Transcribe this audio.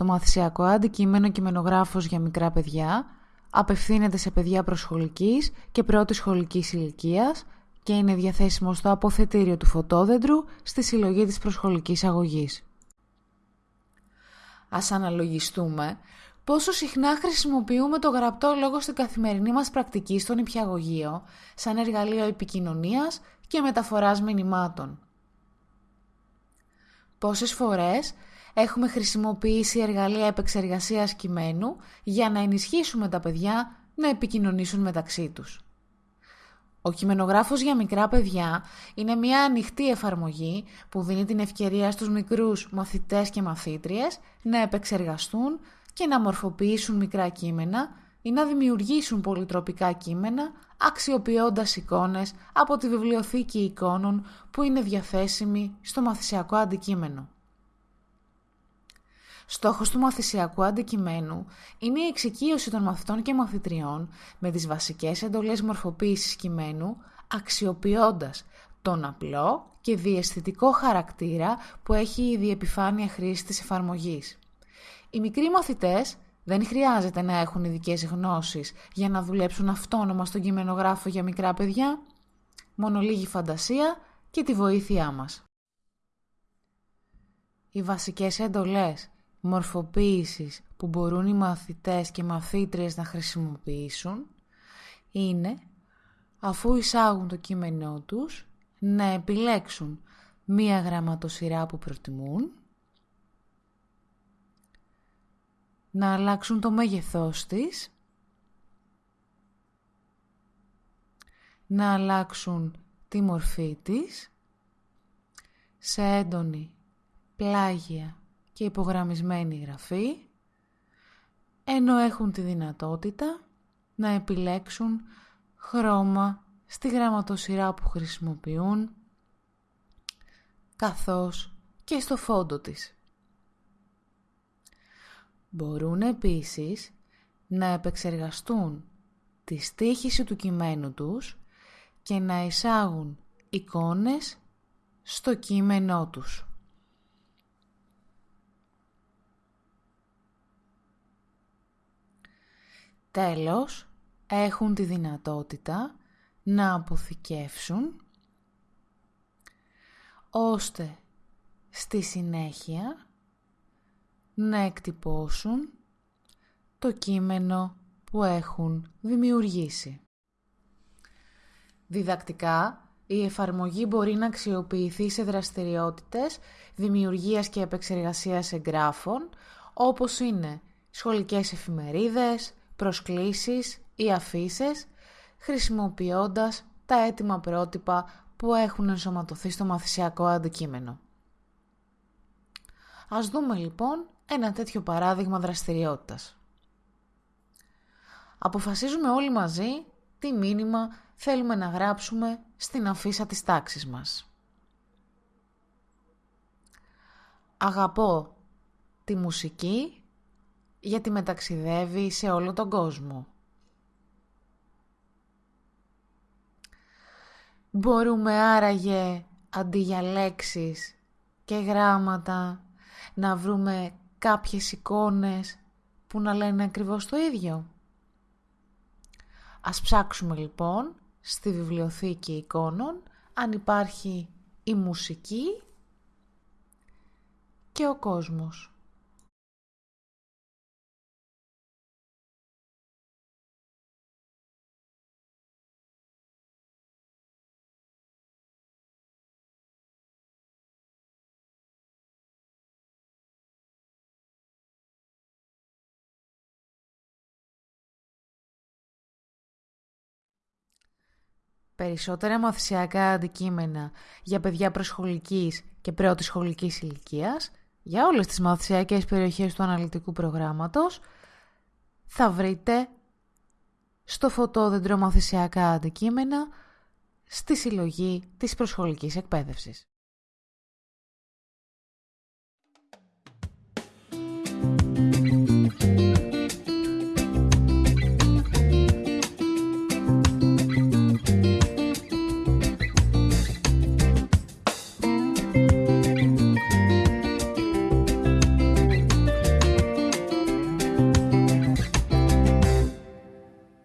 Το μαθησιακό αντικείμενο κειμενογράφος για μικρά παιδιά απευθύνεται σε παιδιά προσχολικής και πρώτης σχολικής ηλικίας και είναι διαθέσιμο στο αποθετήριο του φωτόδεντρου στη συλλογή της προσχολικής αγωγής. Ας αναλογιστούμε πόσο συχνά χρησιμοποιούμε το γραπτό λόγο στην καθημερινή μας πρακτική στον υπηαγωγείο σαν εργαλείο επικοινωνίας και μεταφοράς μηνυμάτων. Πόσες φορές έχουμε χρησιμοποιήσει εργαλεία επεξεργασίας κειμένου για να ενισχύσουμε τα παιδιά να επικοινωνήσουν μεταξύ τους. Ο κειμενογράφος για μικρά παιδιά είναι μια ανοιχτή εφαρμογή που δίνει την ευκαιρία στους μικρούς μαθητές και μαθήτριες να επεξεργαστούν και να μορφοποιήσουν μικρά κείμενα ή να δημιουργήσουν πολυτροπικά κείμενα αξιοποιώντας εικόνες από τη βιβλιοθήκη εικόνων που είναι διαθέσιμη στο μαθησιακό αντικείμενο. Στόχος του μαθησιακού αντικειμένου είναι η εξοικείωση των μαθητών και μαθητριών με τις βασικές εντολές μορφοποίησης κειμένου, αξιοποιώντας τον απλό και διαισθητικό χαρακτήρα που έχει η διεπιφάνεια χρήση της εφαρμογής. Οι μικροί μαθητές δεν χρειάζεται να έχουν ειδικές γνώσεις για να δουλέψουν αυτόνομα στον κειμενογράφο για μικρά παιδιά, μόνο λίγη φαντασία και τη βοήθειά μας. Οι βασικές εντολές μορφοποίησης που μπορούν οι μαθητές και μαθήτριες να χρησιμοποιήσουν είναι, αφού εισάγουν το κείμενό τους, να επιλέξουν μία γραμματοσυρά που προτιμούν, να αλλάξουν το μέγεθός της, να αλλάξουν τη μορφή της σε έντονη, πλάγια και υπογραμμισμένη γραφή, ενώ έχουν τη δυνατότητα να επιλέξουν χρώμα στη γραμματοσυρά που χρησιμοποιούν, καθώς και στο φόντο της. Μπορούν επίσης να επεξεργαστούν τη στήχηση του κειμένου τους και να εισάγουν εικόνες στο κείμενό τους. Τέλος, έχουν τη δυνατότητα να αποθηκεύσουν ώστε στη συνέχεια να εκτυπώσουν το κείμενο που έχουν δημιουργήσει. Διδακτικά, η εφαρμογή μπορεί να αξιοποιηθεί σε δραστηριότητες δημιουργίας και επεξεργασίας εγγράφων, όπως είναι σχολικές εφημερίδες, προσκλήσεις ή αφήσεις, χρησιμοποιώντας τα έτοιμα πρότυπα που έχουν ενσωματωθεί στο μαθησιακό αντικείμενο. Ας δούμε λοιπόν ένα τέτοιο παράδειγμα δραστηριότητας. Αποφασίζουμε όλοι μαζί τι μήνυμα θέλουμε να γράψουμε στην αφίσα της τάξης μας. Αγαπώ τη μουσική γιατί μεταξιδεύει σε όλο τον κόσμο. Μπορούμε άραγε αντί για λέξεις και γράμματα να βρούμε κάποιες εικόνες που να λένε ακριβώς το ίδιο. Ας ψάξουμε λοιπόν στη βιβλιοθήκη εικόνων αν υπάρχει η μουσική και ο κόσμος. Περισσότερα μαθησιακά αντικείμενα για παιδιά προσχολικής και πρώτης σχολικής ηλικίας, για όλες τις μαθησιακές περιοχές του αναλυτικού προγράμματος, θα βρείτε στο φωτόδεντρο μαθησιακά αντικείμενα στη συλλογή της προσχολικής εκπαίδευσης.